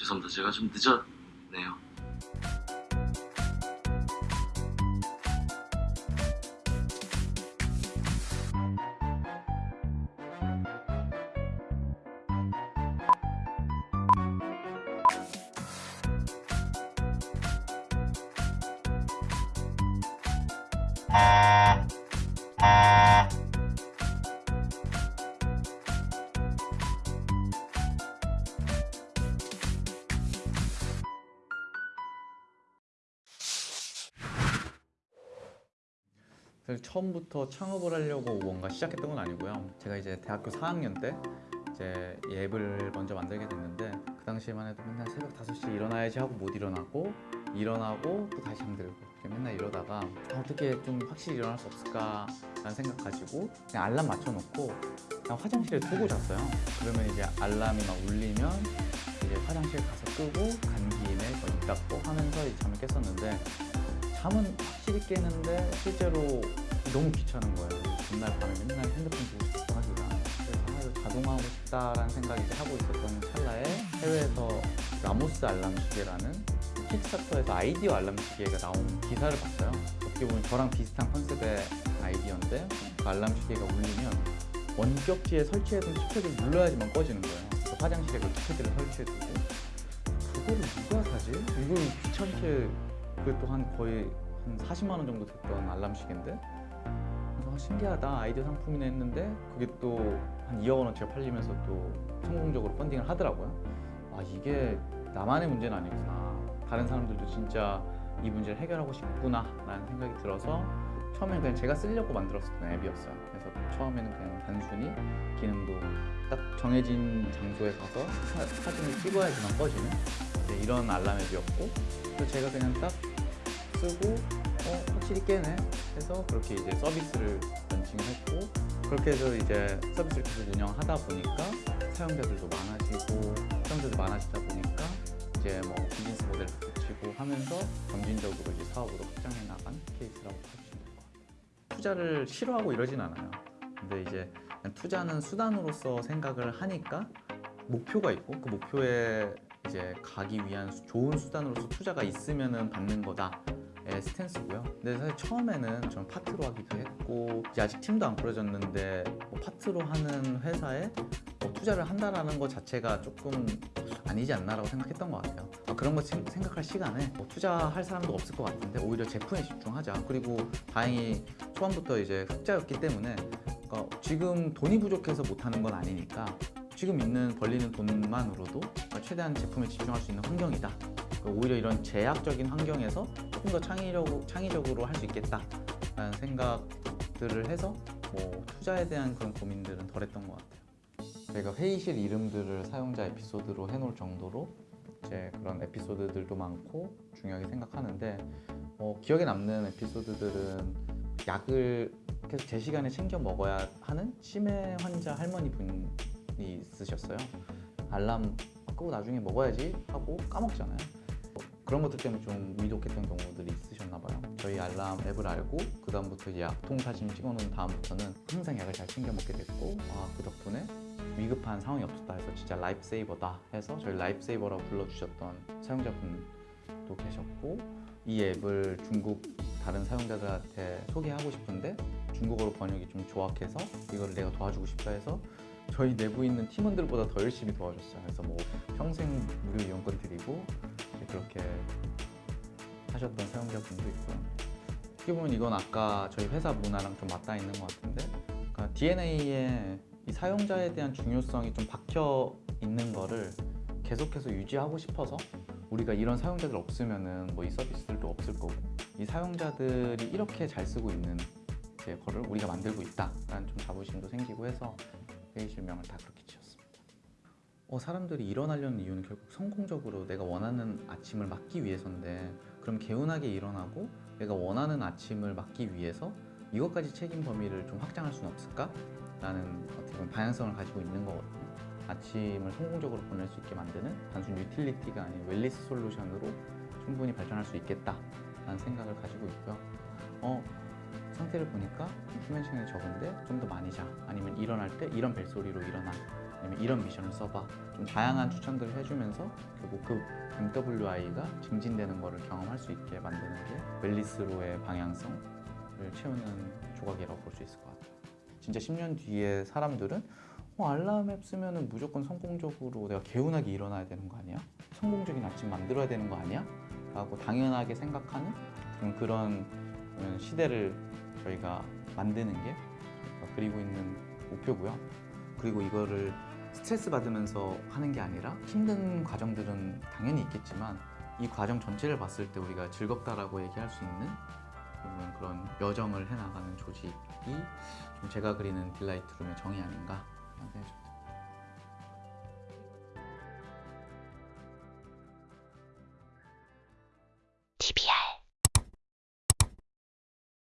죄송합니다. 제가 좀 늦었네요. 사실 처음부터 창업을 하려고 뭔가 시작했던 건 아니고요. 제가 이제 대학교 4학년 때 이제 이 앱을 먼저 만들게 됐는데 그 당시에만 해도 맨날 새벽 5시에 일어나야지 하고 못 일어나고 일어나고 또 다시 잠들고 맨날 이러다가 아, 어떻게 좀 확실히 일어날 수 없을까 라는 생각 가지고 그냥 알람 맞춰놓고 그냥 화장실에 두고 잤어요. 그러면 이제 알람이 막 울리면 이제 화장실 가서 끄고 간 김에 문 닫고 하면서 잠을 깼었는데 잠은 확실히 깨는데 실제로 너무 귀찮은 거예요. 전날 밤에 맨날 핸드폰 보고 싶고 하기가. 그래서 아, 자동화하고 싶다라는 생각이 이제 하고 있었던 찰나에 해외에서 Ramos 알람 시계라는 킥스타터에서 아이디어 알람 시계가 나온 기사를 봤어요. 어떻게 보면 저랑 비슷한 컨셉의 아이디어인데 그 알람 시계가 울리면 원격지에 설치해둔 keypad를 눌러야지만 꺼지는 거예요. 화장실에 그 keypad를 설치해두고 그거를 누가 사지? 이걸 귀찮게 또한 거의 한 40만 원 정도 됐던 알람 시계인데? 그래서 아, 신기하다. 아이디어 상품이네 했는데 그게 또 한 2억 원어치가 팔리면서 또 성공적으로 펀딩을 하더라고요. 아 이게 나만의 문제는 아니구나. 다른 사람들도 진짜 이 문제를 해결하고 싶구나 라는 생각이 들어서 처음에는 그냥 제가 쓰려고 만들었었던 앱이었어요. 그래서 처음에는 그냥 단순히 기능도 딱 정해진 장소에 가서 사, 사진을 찍어야지만 꺼지는 이런 알람 앱이었고 그래서 제가 그냥 딱 쓰고 어 확실히 깨네 해서 그렇게 이제 서비스를 런칭을 했고 그렇게 해서 이제 서비스를 계속 운영하다 보니까 사용자들도 많아지고 사용자들도 많아지다 보니까 이제 뭐 비즈니스 모델을 붙이고 하면서 점진적으로 이제 사업으로 확장해 나간 케이스라고 보시면 될 것 같아요. 투자를 싫어하고 이러진 않아요. 근데 이제 투자는 수단으로서 생각을 하니까 목표가 있고 그 목표에 이제 가기 위한 수- 좋은 수단으로서 투자가 있으면은 받는 거다. 의 스탠스고요. 근데 사실 처음에는 좀 파트로 하기도 했고 아직 팀도 안 꾸려졌는데 뭐 파트로 하는 회사에 뭐 투자를 한다라는 것 자체가 조금 아니지 않나라고 생각했던 것 같아요. 아, 그런 거 생- 생각할 시간에 뭐 투자할 사람도 없을 것 같은데 오히려 제품에 집중하자. 그리고 다행히 초반부터 이제 흑자였기 때문에 그러니까 지금 돈이 부족해서 못하는 건 아니니까 지금 있는 벌리는 돈만으로도 최대한 제품에 집중할 수 있는 환경이다. 오히려 이런 제약적인 환경에서 조금 더 창의력, 창의적으로 할 수 있겠다라는 생각들을 해서 뭐 투자에 대한 그런 고민들은 덜 했던 것 같아요. 저희가 회의실 이름들을 사용자 에피소드로 해놓을 정도로 이제 그런 에피소드들도 많고 중요하게 생각하는데 어, 기억에 남는 에피소드들은 약을 계속 제 시간에 챙겨 먹어야 하는 치매 환자 할머니 분이 있으셨어요. 알람 끄고 나중에 먹어야지 하고 까먹잖아요. 뭐 그런 것들 때문에 좀 위독했던 경우들이 있으셨나 봐요. 저희 알람 앱을 알고 그 다음부터 이제 약통 사진 찍어놓은 다음부터는 항상 약을 잘 챙겨 먹게 됐고 아, 그 덕분에 위급한 상황이 없었다 해서 진짜 life saver다 해서 저희 life saver라고 불러주셨던 사용자분도 계셨고 이 앱을 중국 다른 사용자들한테 소개하고 싶은데 중국어로 번역이 좀 조악해서 이걸 내가 도와주고 싶다 해서 저희 내부에 있는 팀원들보다 더 열심히 도와줬어요. 그래서 뭐 평생 무료 이용권 드리고 그렇게 하셨던 사용자분도 있고요. 어떻게 보면 이건 아까 저희 회사 문화랑 좀 맞닿아 있는 것 같은데 그러니까 DNA에 이 사용자에 대한 중요성이 좀 박혀 있는 거를 계속해서 유지하고 싶어서 우리가 이런 사용자들 없으면은 뭐 이 서비스들도 없을 거고 이 사용자들이 이렇게 잘 쓰고 있는 거를 우리가 만들고 있다 라는 좀 자부심도 생기고 해서 회의 실명을 다 그렇게 지었습니다. 어, 사람들이 일어나려는 이유는 결국 성공적으로 내가 원하는 아침을 맞기 위해서인데 그럼 개운하게 일어나고 내가 원하는 아침을 맞기 위해서 이것까지 책임 범위를 좀 확장할 수는 없을까? 라는 어떻게 보면 방향성을 가지고 있는 거거든요. 아침을 성공적으로 보낼 수 있게 만드는 단순 유틸리티가 아닌 wellness solution으로 충분히 발전할 수 있겠다 라는 생각을 가지고 있고요. 어, 상태를 보니까 수면 시간이 적은데 좀 더 많이 자 아니면 일어날 때 이런 벨소리로 일어나 아니면 이런 미션을 써봐 좀 다양한 추천들을 해주면서 결국 그 MWI가 증진되는 거를 경험할 수 있게 만드는 게 wellness로의 방향성을 채우는 조각이라고 볼 수 있을 것 같아요. 진짜 10년 뒤에 사람들은 어, 알람 앱 쓰면은 무조건 성공적으로 내가 개운하게 일어나야 되는 거 아니야? 성공적인 아침 만들어야 되는 거 아니야? 라고 당연하게 생각하는 그런- 음, 시대를 저희가 만드는 게 그리고 있는 목표고요. 그리고 이거를 스트레스 받으면서 하는 게 아니라 힘든 과정들은 당연히 있겠지만 이 과정 전체를 봤을 때 우리가 즐겁다라고 얘기할 수 있는 그런, 여정을 해나가는 조직이 좀 제가 그리는 딜라이트룸의 정의 아닌가 생각이 좀